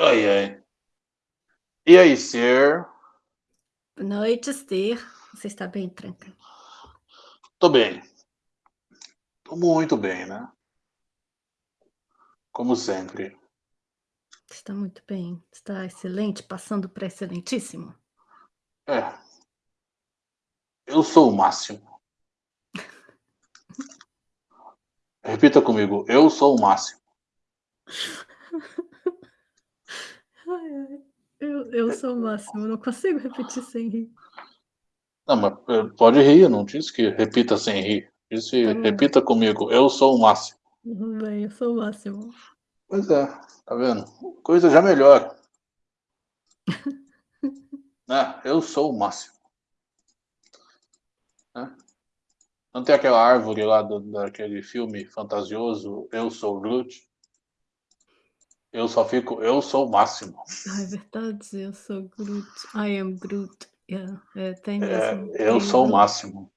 Ai, ai. E aí, Sir? Boa noite, Sir. Você está bem, Tranca? Tô bem. Tô muito bem, né? Como sempre. Está muito bem. Está excelente, passando para excelentíssimo. É. Eu sou o máximo. Repita comigo. Eu sou o máximo. Ai, ai. Eu, eu sou o máximo. Eu não consigo repetir sem rir. Não, mas eh, pode rir. eu Não disse que repita sem rir. Disse bom. repita comigo. Eu sou o máximo. Tudo bem, eu sou o máximo. Pois é. Tá vendo? Coisa já melhora. né? Eu sou o máximo. Né? Não tem aquela árvore lá do, daquele filme fantasioso, Eu Sou Groot? Eu só fico, eu sou o máximo. Ah, é verdade, eu sou Groot. I am Groot. Yeah, é, tem É, eu sou o máximo.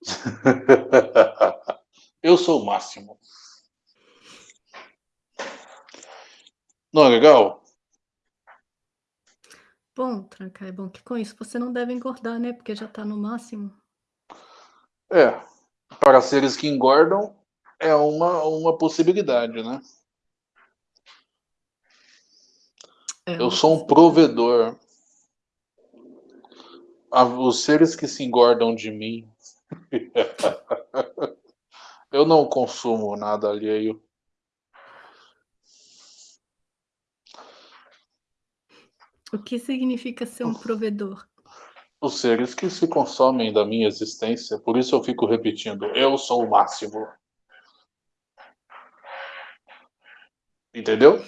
eu sou o máximo. Não é legal? Bom, Tranca, é bom que com isso você não deve engordar, né? Porque já tá no máximo. É. Para seres que engordam, é uma, uma possibilidade, né? É Eu sou um provedor. Os seres que se engordam de mim. Eu não consumo nada alheio. O que significa ser um provedor? Os seres que se consomem da minha existência. Por isso eu fico repetindo: eu sou o máximo. Entendeu?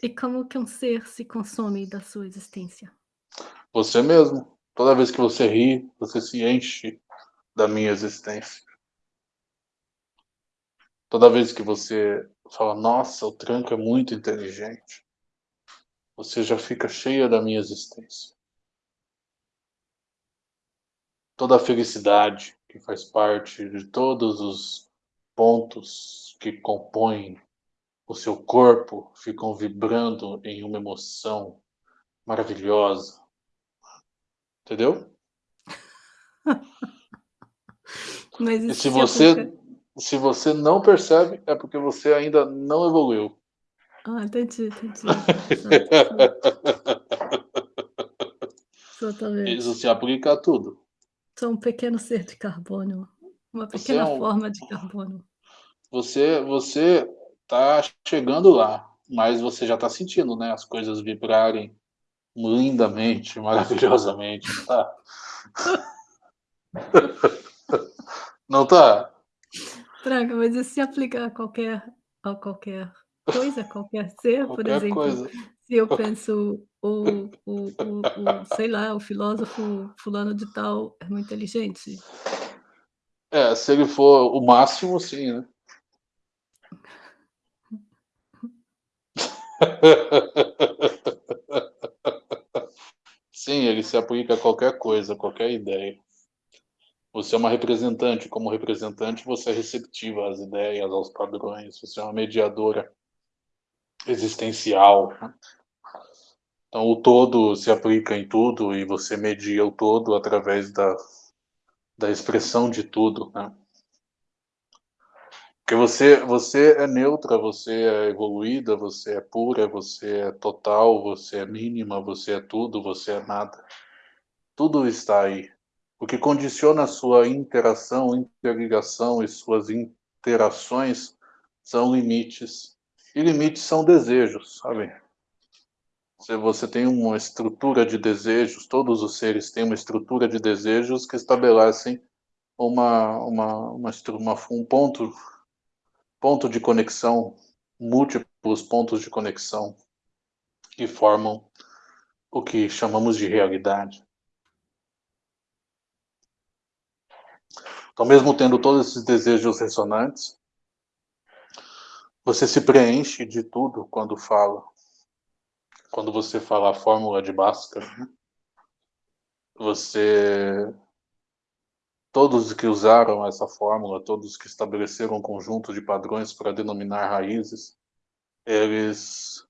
E como que um ser se consome da sua existência? Você mesmo. Toda vez que você ri, você se enche da minha existência. Toda vez que você fala, nossa, o tranco é muito inteligente, você já fica cheia da minha existência. Toda a felicidade que faz parte de todos os pontos que compõem o seu corpo ficam vibrando em uma emoção maravilhosa. Entendeu? E se você, se você não percebe, é porque você ainda não evoluiu. Ah, entendi, entendi. Exatamente. Isso se aplica a tudo. Sou um pequeno ser de carbono. Uma Você pequena é um- forma de carbono. Você, você tá chegando lá, mas você já tá sentindo, né? As coisas vibrarem lindamente, maravilhosamente, não tá? Não tá? Tranca, mas isso se aplica a qualquer, a qualquer coisa, qualquer ser, por Qualquer exemplo, coisa. se eu penso o, o, o, o, sei lá, o filósofo fulano de tal é muito inteligente. É, se ele for o máximo, sim, né? Sim, ele se aplica a qualquer coisa, qualquer ideia. Você é uma representante, como representante, você é receptiva às ideias, aos padrões, você é uma mediadora existencial. Então, o todo se aplica em tudo e você media o todo através da, da expressão de tudo. Né? Porque você, você é neutra, você é evoluída, você é pura, você é total, você é mínima, você é tudo, você é nada. Tudo está aí. O que condiciona a sua interação, interligação e suas interações são limites. E limites são desejos, sabe? Se você tem uma estrutura de desejos, todos os seres têm uma estrutura de desejos que estabelecem uma, uma, uma, uma um ponto, ponto de conexão, múltiplos pontos de conexão que formam o que chamamos de realidade. Então, mesmo tendo todos esses desejos ressonantes, você se preenche de tudo quando fala. Quando você fala a fórmula de Bhaskara, né? você. Todos que usaram essa fórmula, todos que estabeleceram um conjunto de padrões para denominar raízes, eles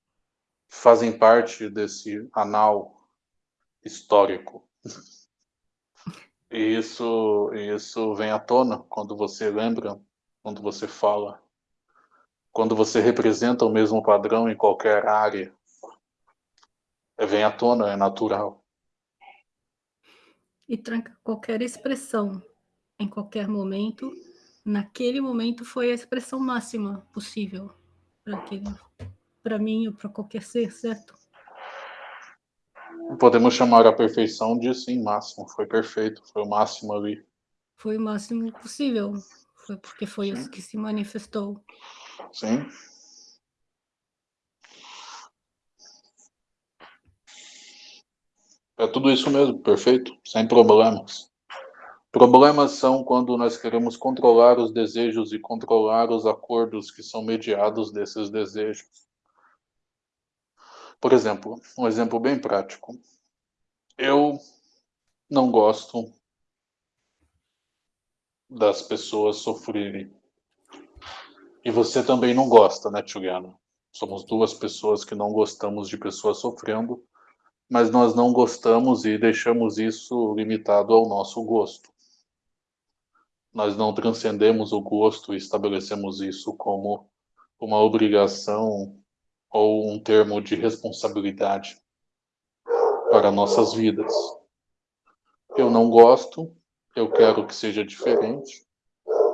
fazem parte desse anal histórico. E isso, isso vem à tona quando você lembra, quando você fala, quando você representa o mesmo padrão em qualquer área. Vem à tona, é natural. E tranca qualquer expressão, em qualquer momento, naquele momento foi a expressão máxima possível para mim ou para qualquer ser, certo? Podemos chamar a perfeição de sim, máximo. Foi perfeito, foi o máximo ali. Foi o máximo possível. Foi porque foi sim. isso que se manifestou. Sim. É tudo isso mesmo, perfeito, sem problemas. Problemas são quando nós queremos controlar os desejos e controlar os acordos que são mediados desses desejos. Por exemplo, um exemplo bem prático. Eu não gosto das pessoas sofrerem. E você também não gosta, né, Juliana? Somos duas pessoas que não gostamos de pessoas sofrendo, mas nós não gostamos e deixamos isso limitado ao nosso gosto nós não transcendemos o gosto e estabelecemos isso como uma obrigação ou um termo de responsabilidade para nossas vidas. Eu não gosto, eu quero que seja diferente,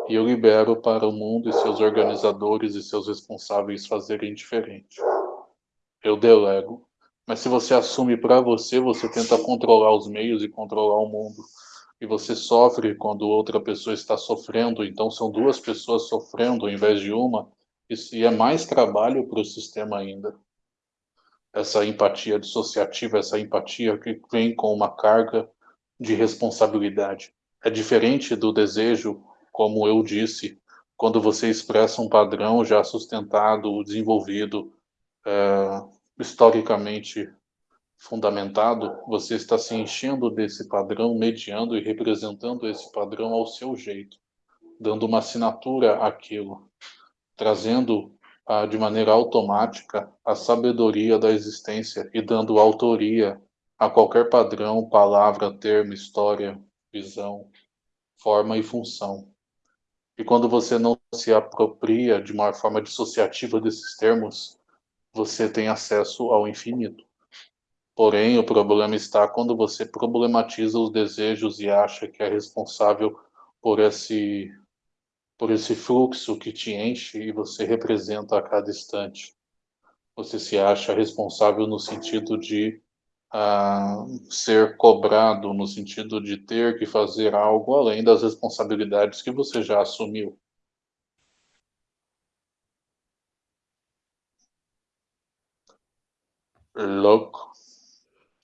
e eu libero para o mundo e seus organizadores e seus responsáveis fazerem diferente. Eu delego. Mas se você assume para você, você tenta controlar os meios e controlar o mundo e você sofre quando outra pessoa está sofrendo, então são duas pessoas sofrendo ao invés de uma, e é mais trabalho para o sistema ainda. Essa empatia dissociativa, essa empatia que vem com uma carga de responsabilidade. É diferente do desejo, como eu disse, quando você expressa um padrão já sustentado, desenvolvido, é, historicamente fundamentado, você está se enchendo desse padrão, mediando e representando esse padrão ao seu jeito, dando uma assinatura àquilo, trazendo ah, de maneira automática a sabedoria da existência e dando autoria a qualquer padrão, palavra, termo, história, visão, forma e função. E quando você não se apropria de uma forma dissociativa desses termos, você tem acesso ao infinito. Porém, o problema está quando você problematiza os desejos e acha que é responsável por esse, por esse fluxo que te enche e você representa a cada instante. Você se acha responsável no sentido de uh, ser cobrado, no sentido de ter que fazer algo além das responsabilidades que você já assumiu. Louco.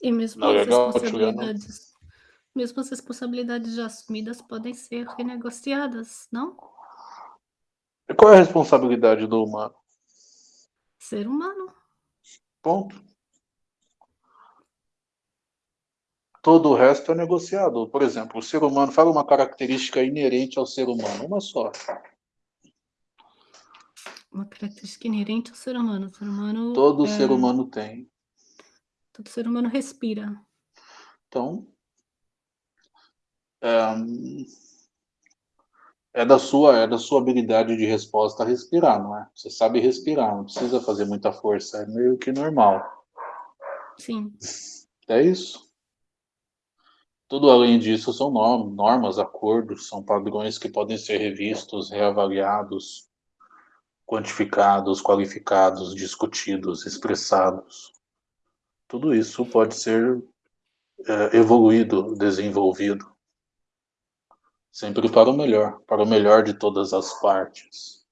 E mesmo as responsabilidades, mesmo as responsabilidades já assumidas podem ser renegociadas, não? E qual é a responsabilidade do humano? Ser humano. Ponto. Todo o resto é negociado. Por exemplo, o ser humano, fala uma característica inerente ao ser humano, uma só. Uma característica inerente ao ser humano. O ser humano. Todo é... ser humano tem. Todo ser humano respira. Então, é, é, da sua é da sua habilidade de resposta respirar, não é? Você sabe respirar, não precisa fazer muita força, é meio que normal. Sim. É isso. Tudo além disso são normas, acordos, são padrões que podem ser revistos, reavaliados, quantificados, qualificados, discutidos, expressados tudo isso pode ser é, evoluído, desenvolvido, sempre para o melhor, para o melhor de todas as partes,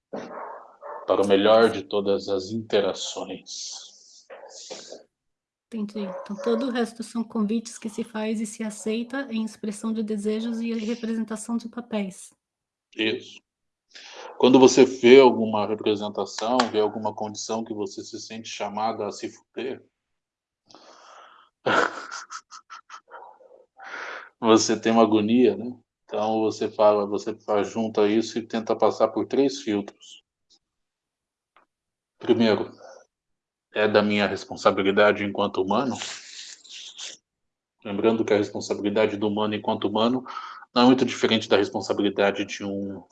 para o melhor de todas as interações. Entendi. Então todo o resto são convites que se faz e se aceita em expressão de desejos e representação de papéis. Isso. Quando você vê alguma representação, vê alguma condição que você se sente chamado a se fuder, você tem uma agonia, né? Então você fala, você junta isso e tenta passar por três filtros. Primeiro, é da minha responsabilidade enquanto humano. Lembrando que a responsabilidade do humano enquanto humano não é muito diferente da responsabilidade de um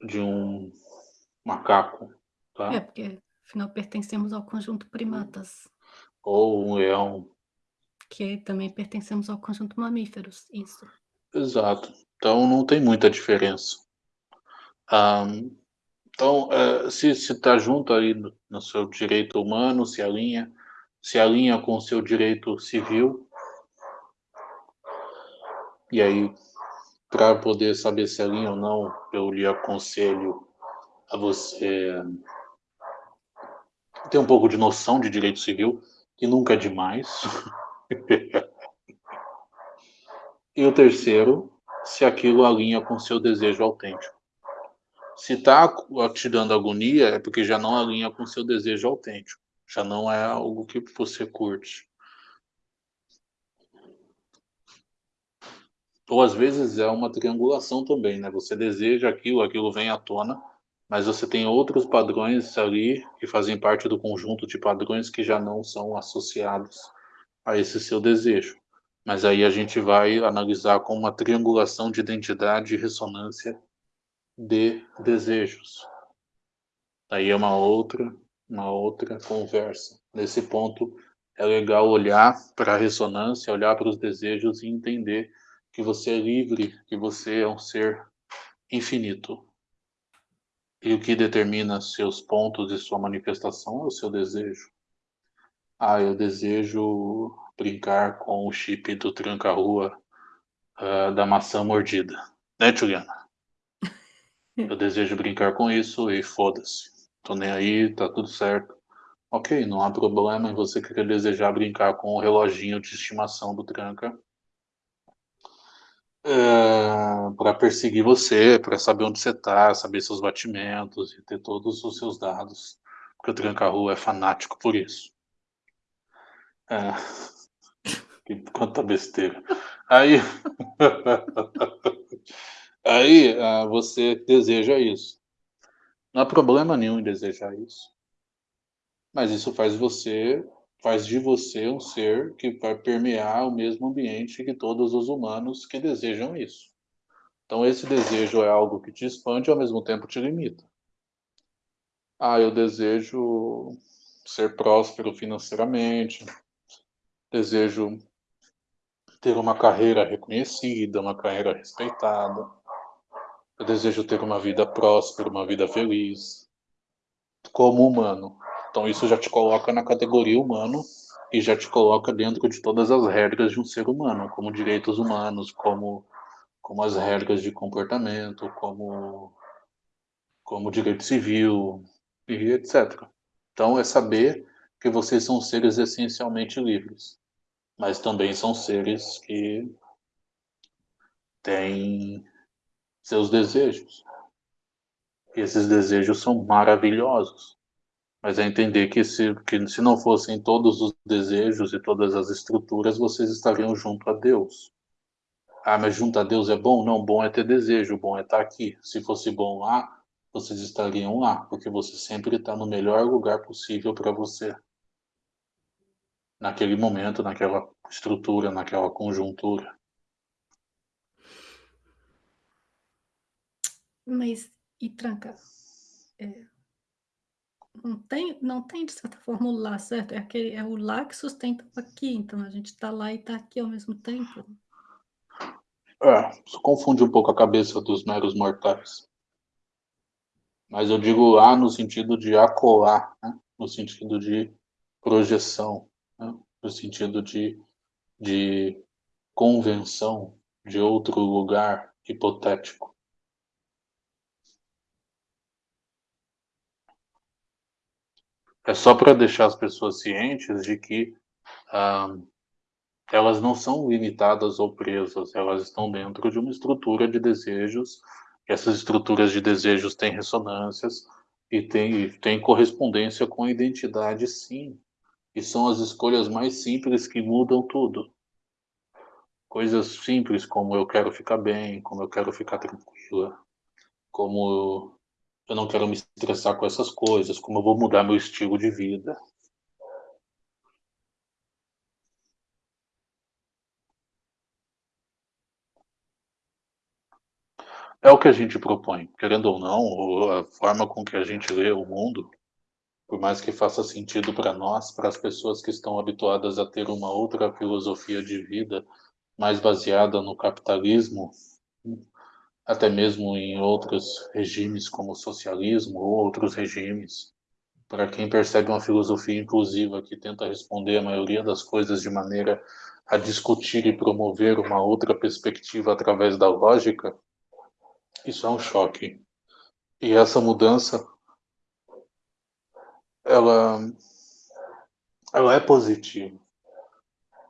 de um macaco, tá? É, porque afinal pertencemos ao conjunto primatas. Ou um leão. Que também pertencemos ao conjunto mamíferos, isso. Exato. Então não tem muita diferença. Um, então, uh, se está junto aí no, no, seu direito humano, se alinha, se alinha com o seu direito civil. E aí, para poder saber se alinha ou não, eu lhe aconselho a você ter um pouco de noção de direito civil, que nunca é demais. e o terceiro, se aquilo alinha com seu desejo autêntico. Se está te dando agonia, é porque já não alinha com seu desejo autêntico. Já não é algo que você curte. Ou às vezes é uma triangulação também, né? Você deseja aquilo, aquilo vem à tona, mas você tem outros padrões ali que fazem parte do conjunto de padrões que já não são associados a esse seu desejo. Mas aí a gente vai analisar com uma triangulação de identidade e ressonância de desejos. Aí é uma outra, uma outra conversa. Nesse ponto é legal olhar para a ressonância, olhar para os desejos e entender que você é livre, que você é um ser infinito. E o que determina seus pontos e sua manifestação é o seu desejo. Ah, eu desejo brincar com o chip do tranca-rua uh, da maçã mordida. Né, Juliana? Eu desejo brincar com isso e foda-se. Tô nem aí, tá tudo certo. Ok, não há problema em você querer desejar brincar com o reloginho de estimação do tranca é, para perseguir você, para saber onde você está, saber seus batimentos e ter todos os seus dados. Porque o Tranca-Rua é fanático por isso. É, que quanta besteira. Aí, aí uh, você deseja isso. Não há problema nenhum em desejar isso. Mas isso faz você faz de você um ser que vai permear o mesmo ambiente que todos os humanos que desejam isso. Então, esse desejo é algo que te expande e ao mesmo tempo te limita. Ah, eu desejo ser próspero financeiramente, desejo ter uma carreira reconhecida, uma carreira respeitada, eu desejo ter uma vida próspera, uma vida feliz, como humano. Então isso já te coloca na categoria humano e já te coloca dentro de todas as regras de um ser humano, como direitos humanos, como, como as regras de comportamento, como, como direito civil e etc. Então é saber que vocês são seres essencialmente livres, mas também são seres que têm seus desejos. E esses desejos são maravilhosos. Mas é entender que se, que se não fossem todos os desejos e todas as estruturas, vocês estariam junto a Deus. Ah, mas junto a Deus é bom? Não, bom é ter desejo, bom é estar aqui. Se fosse bom lá, vocês estariam lá, porque você sempre está no melhor lugar possível para você. Naquele momento, naquela estrutura, naquela conjuntura. Mas, e tranca? É, não tem, não tem de certa forma o lá, certo? É, aquele, é o lá que sustenta o aqui, então a gente está lá e está aqui ao mesmo tempo. É, isso confunde um pouco a cabeça dos meros mortais. Mas eu digo lá no sentido de acolar, né? no sentido de projeção? No sentido de, de convenção de outro lugar hipotético. É só para deixar as pessoas cientes de que ah, elas não são limitadas ou presas, elas estão dentro de uma estrutura de desejos. Essas estruturas de desejos têm ressonâncias e têm, têm correspondência com a identidade, sim. E são as escolhas mais simples que mudam tudo. Coisas simples como eu quero ficar bem, como eu quero ficar tranquila, como eu não quero me estressar com essas coisas, como eu vou mudar meu estilo de vida. É o que a gente propõe, querendo ou não, a forma com que a gente lê o mundo por mais que faça sentido para nós, para as pessoas que estão habituadas a ter uma outra filosofia de vida, mais baseada no capitalismo, até mesmo em outros regimes como o socialismo ou outros regimes, para quem percebe uma filosofia inclusiva que tenta responder a maioria das coisas de maneira a discutir e promover uma outra perspectiva através da lógica, isso é um choque. E essa mudança, ela, ela é positiva.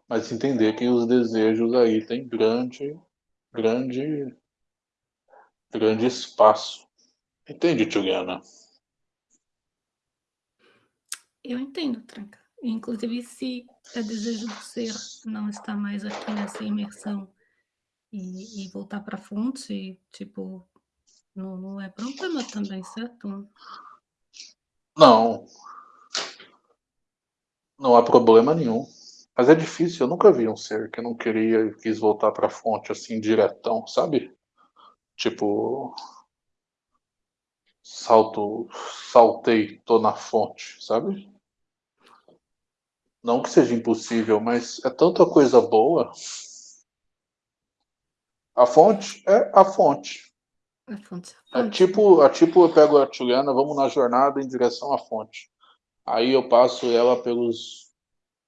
Mas entender que os desejos aí têm grande, grande, grande espaço. Entende, Juliana? Eu entendo, Tranca. Inclusive, se é desejo do ser não estar mais aqui nessa imersão e, e voltar para a fonte, tipo, não, não é problema também, certo? Não. Não há problema nenhum. Mas é difícil, eu nunca vi um ser que não queria e quis voltar para a fonte assim, diretão, sabe? Tipo. Salto. Saltei, tô na fonte, sabe? Não que seja impossível, mas é tanta coisa boa. A fonte é a fonte. A fonte, a fonte. É tipo, é tipo eu pego a Juliana, vamos na jornada em direção à fonte. Aí eu passo ela pelos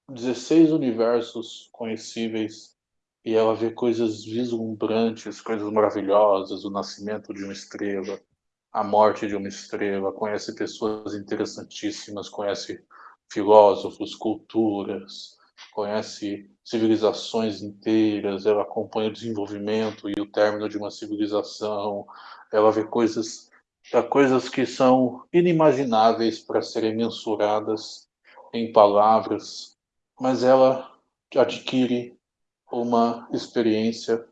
16 universos conhecíveis e ela vê coisas vislumbrantes, coisas maravilhosas, o nascimento de uma estrela, a morte de uma estrela, conhece pessoas interessantíssimas, conhece filósofos, culturas, conhece civilizações inteiras, ela acompanha o desenvolvimento e o término de uma civilização, ela vê coisas, coisas que são inimagináveis para serem mensuradas em palavras, mas ela adquire uma experiência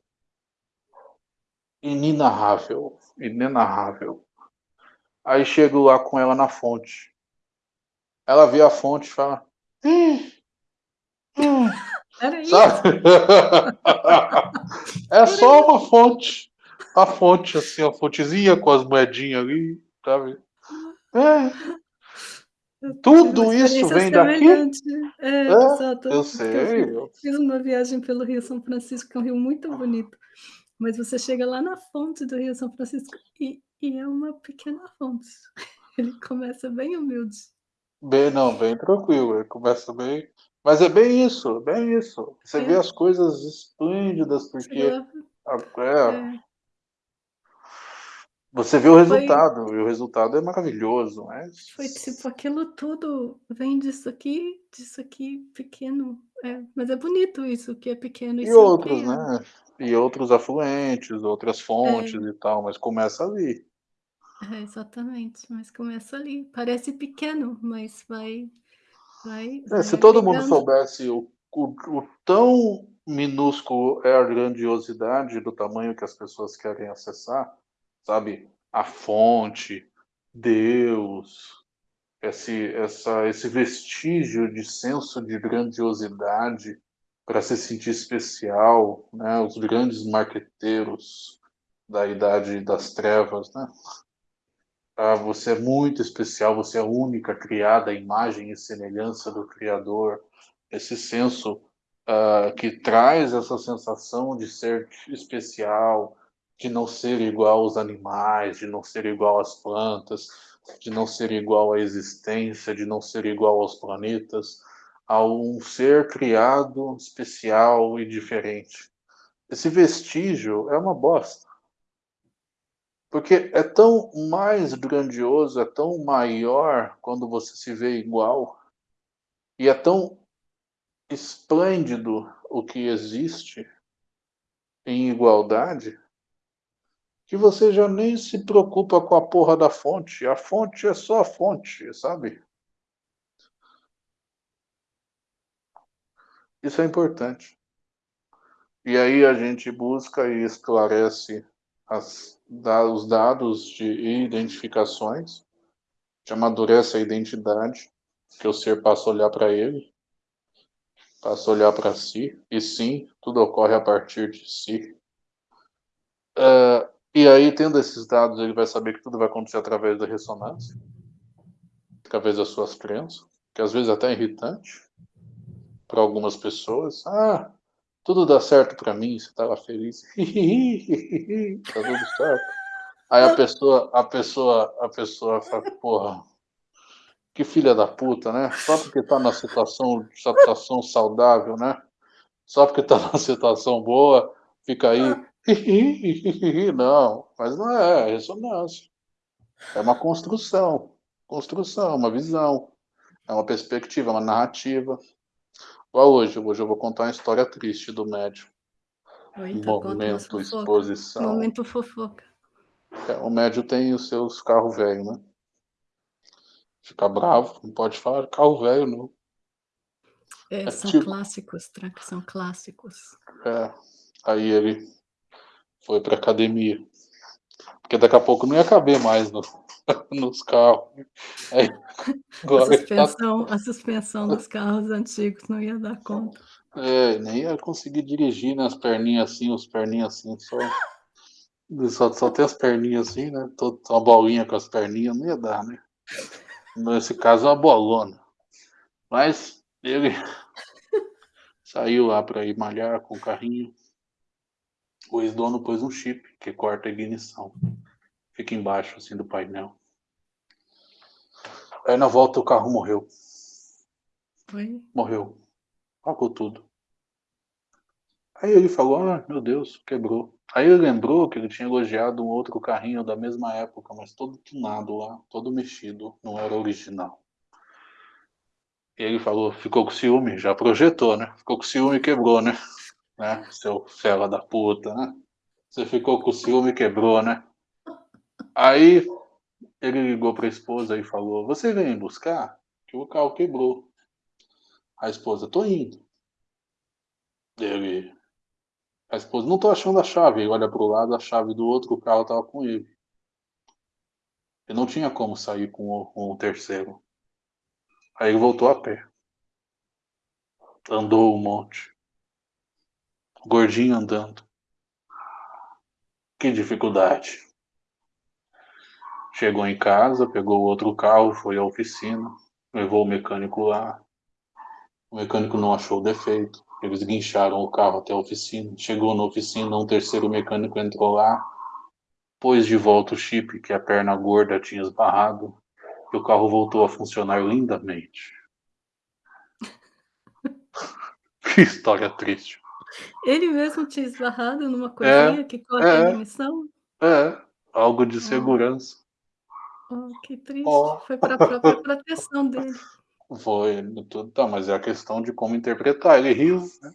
inenarrável, inenarrável. Aí chego lá com ela na fonte. Ela vê a fonte e fala: hum, hum. Era Sabe? é só uma fonte. A fonte, assim, a fontezinha com as moedinhas ali, sabe? É. Tudo isso vem daqui? É, é, exato. Eu sei. Eu fiz uma viagem pelo Rio São Francisco, que é um rio muito bonito. Mas você chega lá na fonte do Rio São Francisco e, e é uma pequena fonte. Ele começa bem humilde. Bem, não, bem tranquilo. Ele começa bem. Mas é bem isso, bem isso. Você é. vê as coisas esplêndidas, porque. É. é. Você vê o resultado, foi... e o resultado é maravilhoso. Mas... Foi tipo, aquilo tudo vem disso aqui, disso aqui, pequeno. É, mas é bonito isso, que é pequeno. E outros, né? E outros afluentes, outras fontes é. e tal, mas começa ali. É, exatamente, mas começa ali. Parece pequeno, mas vai. Vai, é, se todo mundo soubesse o, o, o, tão minúsculo é a grandiosidade do tamanho que as pessoas querem acessar, sabe? A fonte, Deus, esse, essa, esse vestígio de senso de grandiosidade para se sentir especial, né? Os grandes marqueteiros da idade das trevas, né? Ah, você é muito especial, você é única, criada imagem e semelhança do Criador. Esse senso uh, que traz essa sensação de ser especial, de não ser igual aos animais, de não ser igual às plantas, de não ser igual à existência, de não ser igual aos planetas, a um ser criado especial e diferente. Esse vestígio é uma bosta. Porque é tão mais grandioso, é tão maior quando você se vê igual, e é tão esplêndido o que existe em igualdade, que você já nem se preocupa com a porra da fonte. A fonte é só a fonte, sabe? Isso é importante. E aí a gente busca e esclarece as, os dados de identificações, que amadurece a identidade, que o ser passa a olhar para ele, passa a olhar para si, e sim, tudo ocorre a partir de si. Uh, E aí, tendo esses dados, ele vai saber que tudo vai acontecer através da ressonância, através das suas crenças, que às vezes até é irritante para algumas pessoas. Ah, tudo dá certo para mim, você estava feliz. tá tudo certo. Aí a pessoa, a pessoa, a pessoa fala, porra, que filha da puta, né? Só porque tá na situação, situação saudável, né? Só porque tá na situação boa, fica aí. Não, mas não é, é ressonância. É uma construção, construção, uma visão, é uma perspectiva, uma narrativa. Igual hoje, hoje eu vou contar uma história triste do médium. Eita, Momento, exposição. Momento fofoca. É, o médium tem os seus carros velhos, né? Fica bravo, não pode falar carro velho, não. É, é são tipo... clássicos, tranca, são clássicos. É, aí ele foi pra academia. Porque daqui a pouco não ia caber mais no, nos carros. Aí, a, suspensão, tá... a suspensão dos carros antigos não ia dar conta. É, nem ia conseguir dirigir nas né, perninhas assim, os perninhas assim, só. Só, só tem as perninhas assim, né? Tô, uma bolinha com as perninhas, não ia dar, né? Nesse caso, uma bolona. Mas ele saiu lá para ir malhar com o carrinho. O ex-dono pôs um chip que corta a ignição. Fica embaixo assim do painel. Aí na volta o carro morreu. Foi? Morreu. Apagou tudo. Aí ele falou, ah, meu Deus, quebrou. Aí ele lembrou que ele tinha elogiado um outro carrinho da mesma época, mas todo tunado lá, todo mexido, não era original. E ele falou, ficou com ciúme, já projetou, né? Ficou com ciúme e quebrou, né? né? Seu fela da puta, né? Você ficou com ciúme e quebrou, né? Aí ele ligou para a esposa e falou, você vem buscar? Que o carro quebrou. A esposa, tô indo. Ele, a esposa, não tô achando a chave. Ele olha pro lado, a chave do outro carro tava com ele. Ele não tinha como sair com o, com o terceiro. Aí ele voltou a pé. Andou um monte. Gordinho andando. Que dificuldade. Chegou em casa, pegou o outro carro, foi à oficina, levou o mecânico lá. O mecânico não achou defeito. Eles guincharam o carro até a oficina. Chegou na oficina, um terceiro mecânico entrou lá, pôs de volta o chip que a perna gorda tinha esbarrado e o carro voltou a funcionar lindamente. que história triste. Ele mesmo tinha esbarrado numa coisinha é, que corta é, a ignição? É, algo de segurança. Oh, que triste. Oh. Foi para a própria proteção dele. Foi, tudo, tá, mas é a questão de como interpretar. Ele riu, né?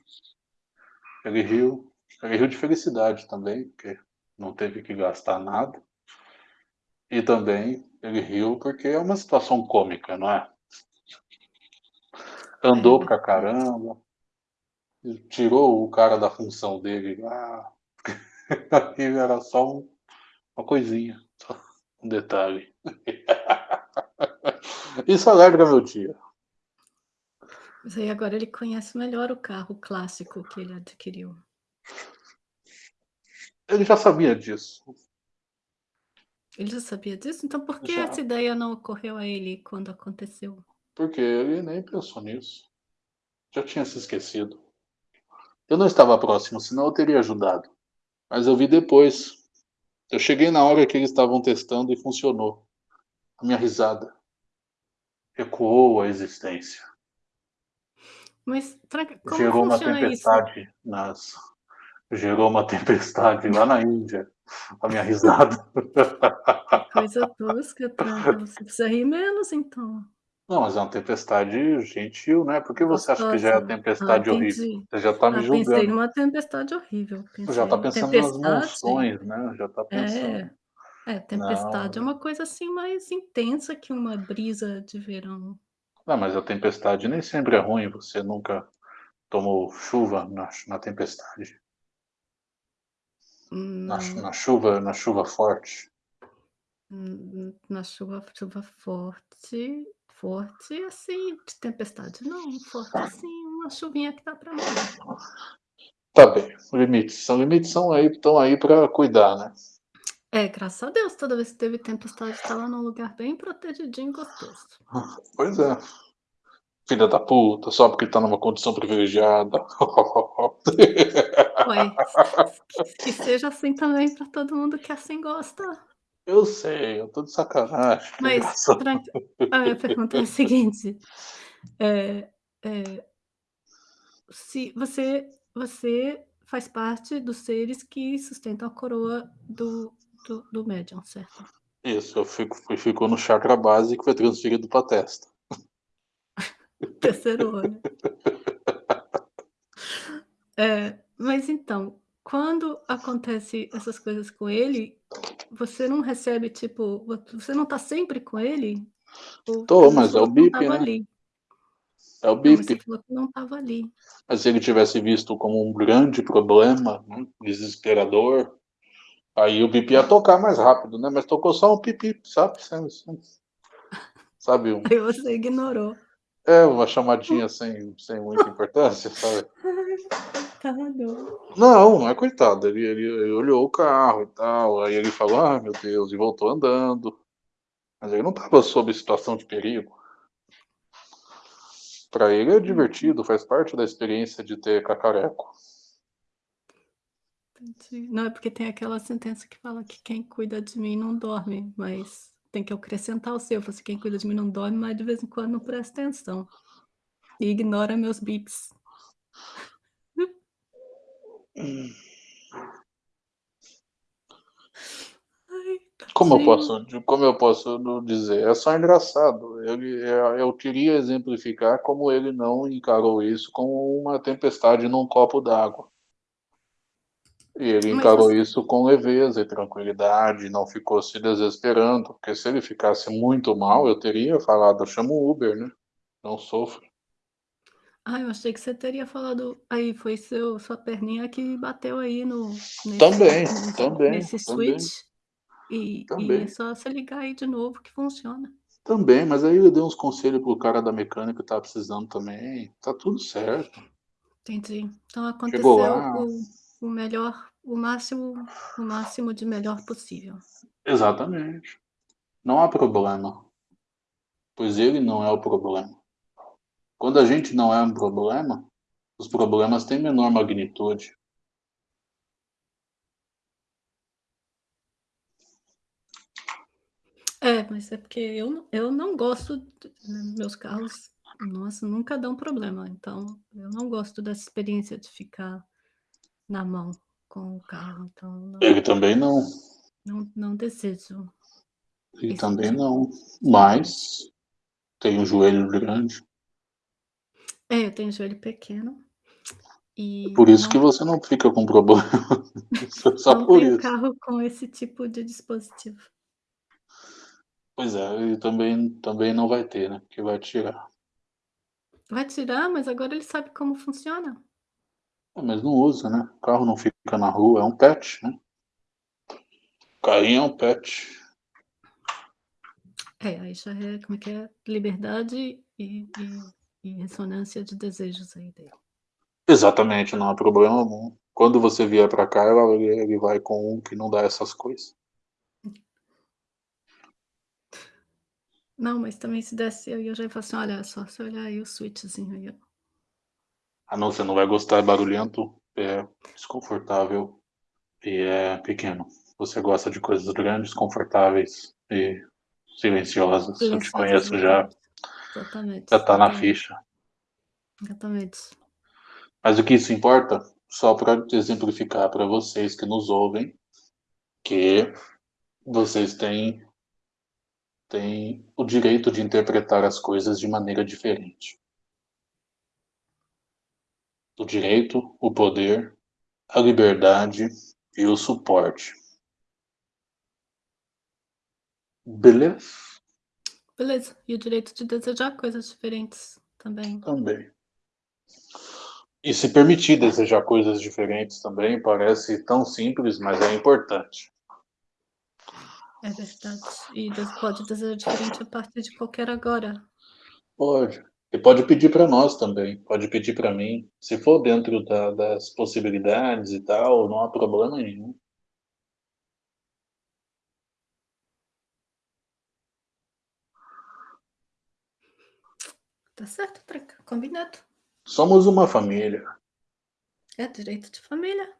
Ele riu. Ele riu de felicidade também, porque não teve que gastar nada. E também ele riu porque é uma situação cômica, não é? Andou pra caramba, tirou o cara da função dele lá. Aquilo era só um, uma coisinha, um detalhe. Isso alegra meu dia. Mas aí agora ele conhece melhor o carro clássico que ele adquiriu. Ele já sabia disso. Ele já sabia disso? Então por que já. essa ideia não ocorreu a ele quando aconteceu? Porque ele nem pensou nisso. Já tinha se esquecido. Eu não estava próximo, senão eu teria ajudado. Mas eu vi depois. Eu cheguei na hora que eles estavam testando e funcionou. A minha risada ecoou a existência. Mas como gerou uma tempestade isso? nas gerou uma tempestade lá na Índia. A minha risada. Coisa tosca, Tranca. Você precisa rir menos, então. Não, mas é uma tempestade gentil, né? Por que você acha que já é a tempestade ah, horrível? Você já está me ah, julgando. Pensei numa tempestade horrível. Pensei. Já está pensando tempestade, nas monções, né? Já está pensando. É, é tempestade Não. é uma coisa assim mais intensa que uma brisa de verão. Não, mas a tempestade nem sempre é ruim. Você nunca tomou chuva na, na tempestade? Na, na, chuva, na chuva forte? Hum, na chuva, chuva forte, forte assim, de tempestade não, forte assim, uma chuvinha que dá para mim. Tá bem, limites. São limites são aí, estão aí para cuidar, né? É, graças a Deus, toda vez que teve tempestade estava num lugar bem protegidinho e gostoso. Pois é. Filha da puta, só porque tá numa condição privilegiada. Uai, que seja assim também pra todo mundo que assim gosta. Eu sei, eu tô de sacanagem, Mas, engraçado. tranqui a minha pergunta é a seguinte, eh eh se você você faz parte dos seres que sustentam a coroa do do do médium, certo? Isso, eu fico fi ficou no chakra base que foi transferido pra testa. Terceiro olho. É, mas então, quando acontece essas coisas com ele, você não recebe, tipo, vo você não tá sempre com ele? Ou Tô, mas é o não bip, né. ali. É o Não, bip. falou que não estava ali. Mas se ele tivesse visto como um grande problema, desesperador, aí o bip ia tocar mais rápido, né, mas tocou só um pip-pip, sabe, sem sabe um Aí você ignorou. É, uma chamadinha sem sem muita importância, sabe. Coitado. Não, não é coitado, ele ele ele olhou o carro e tal, aí ele falou: "Ai meu Deus", e voltou andando. Mas ele não estava sob situação de perigo. Pra ele é divertido, faz parte da experiência de ter cacareco. Não, é porque tem aquela sentença que fala que quem cuida de mim não dorme, mas tem que acrescentar o seu, falou assim: "Quem cuida de mim não dorme, mas de vez em quando não presta atenção, e ignora meus bips". Como eu posso como eu posso dizer, é só engraçado, ele eu queria exemplificar como ele não encarou isso como uma tempestade num copo d'água. E ele Mas encarou você isso com leveza e tranquilidade, não ficou se desesperando, porque se ele ficasse muito mal, eu teria falado: "Chama o Uber, né, não sofra". Ah, eu achei que você teria falado: "Aí, foi seu sua perninha que bateu aí no nesse Também, nesse também, nesse também. switch, e e é Também. só você ligar aí de novo que funciona". Também, mas aí eu dei uns conselho para o cara da mecânica que estava precisando também, tá tudo certo. Entendi. Então aconteceu o o melhor o máximo o máximo de melhor possível. Exatamente. Não há problema. Pois ele não é o problema. Quando a gente não é um problema, os problemas têm menor magnitude. É, mas é porque eu não eu não gosto d meus carros, nossa, nunca dão problema, então eu não gosto dessa experiência de ficar na mão com o carro, então não Ele também não. não não desejo Ele esse também tipo não, mas tem um joelho grande. É, eu tenho joelho pequeno, e Por isso que não você não fica com problema, só não por tenho isso. carro com esse tipo de dispositivo. Pois é, ele também também não vai ter, né, porque vai tirar. Vai tirar, mas agora ele sabe como funciona. É, mas não usa, né, o carro não fica na rua, é um pet, né. Carrinho é um pet. É, aí já é, como é que é? Liberdade e e e ressonância de desejos aí dele. Exatamente, não há problema algum. Quando você vier pra cá, ele vai com um que não dá essas coisa. Não, mas também se desse eu ia já ia falar assim: "Olha, só você olhar aí o switchzinho aí, ó". Ah não, você não vai gostar, é barulhento, é desconfortável e é pequeno. Você gosta de coisas grandes, confortáveis e silenciosas, eu te conheço já. exatamente. Já tá na ficha. Exatamente. Mas o que isso importa? Só te exemplificar pra vocês que nos ouvem, que vocês têm têm o direito de interpretar as coisas de maneira diferente. O direito, o poder, a liberdade e o suporte. Beleza? Beleza, e o direito de desejar coisas diferentes também. Também. E se permitir desejar coisas diferentes também, parece tão simples, mas é importante. É verdade. E pode desejar diferente a partir de qualquer agora. Pode. E pode pedir para nós também, pode pedir para mim, se for dentro da, das possibilidades e tal, não há problema nenhum. Tá certo, Treca, combinado. Somos uma família. É direito de família.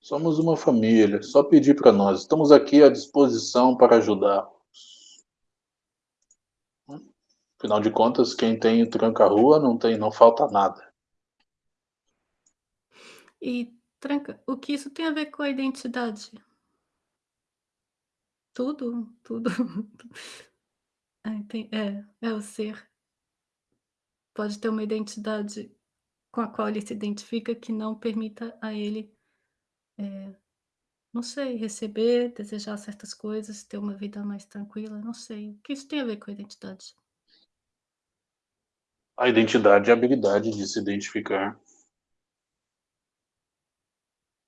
Somos uma família, só pedir para nós. Estamos aqui à disposição para ajudar. Afinal de contas, quem tem tranca-rua não tem, não falta nada. E, tranca, o que isso tem a ver com a identidade? Tudo, tudo. Ah, é, é o ser. Pode ter uma identidade com a qual ele se identifica que não permita a ele, eh, não sei, receber, desejar certas coisas, ter uma vida mais tranquila, não sei. O que isso tem a ver com a identidade? A identidade é a habilidade de se identificar.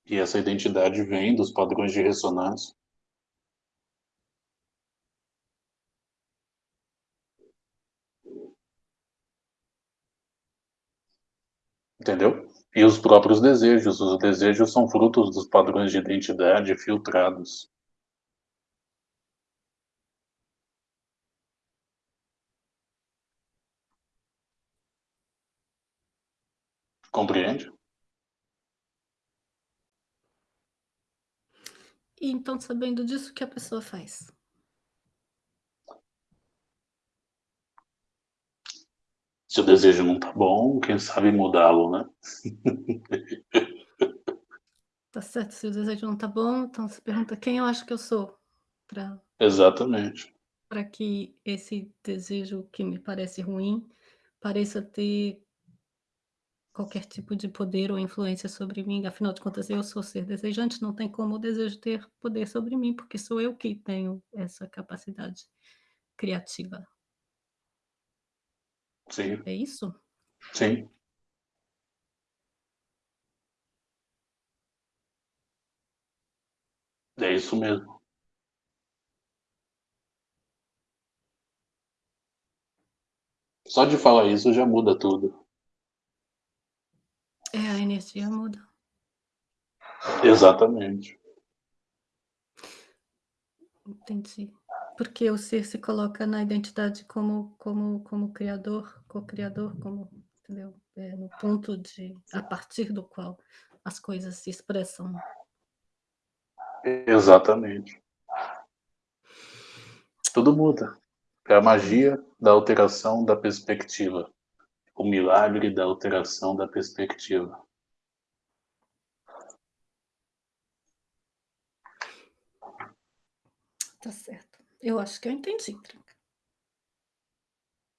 E essa identidade vem dos padrões de ressonância. Entendeu? E os próprios desejos, os desejos são frutos dos padrões de identidade filtrados. Compreende? E então, sabendo disso, o que a pessoa faz? Se o desejo não tá bom, quem sabe mudá-lo, né? Tá certo, se o desejo não tá bom, então você pergunta: "Quem eu acho que eu sou?", pra Exatamente. pra que esse desejo que me parece ruim, pareça ter qualquer tipo de poder ou influência sobre mim, afinal de contas eu sou ser desejante, não tem como o desejo ter poder sobre mim, porque sou eu que tenho essa capacidade criativa. Sim. É isso? Sim. É isso mesmo. Só de falar isso já muda tudo. É, energia muda. Exatamente. Entendi. Porque o ser se coloca na identidade como como como criador, co-criador, como entendeu? Eh, no ponto de a partir do qual as coisas se expressam. Exatamente. Tudo muda. É a magia da alteração da perspectiva. O milagre da alteração da perspectiva. Tá certo. Eu acho que eu entendi, tranca.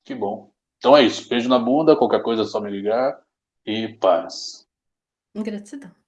Que bom. Então é isso, beijo na bunda, qualquer coisa é só me ligar e paz. Gratidão.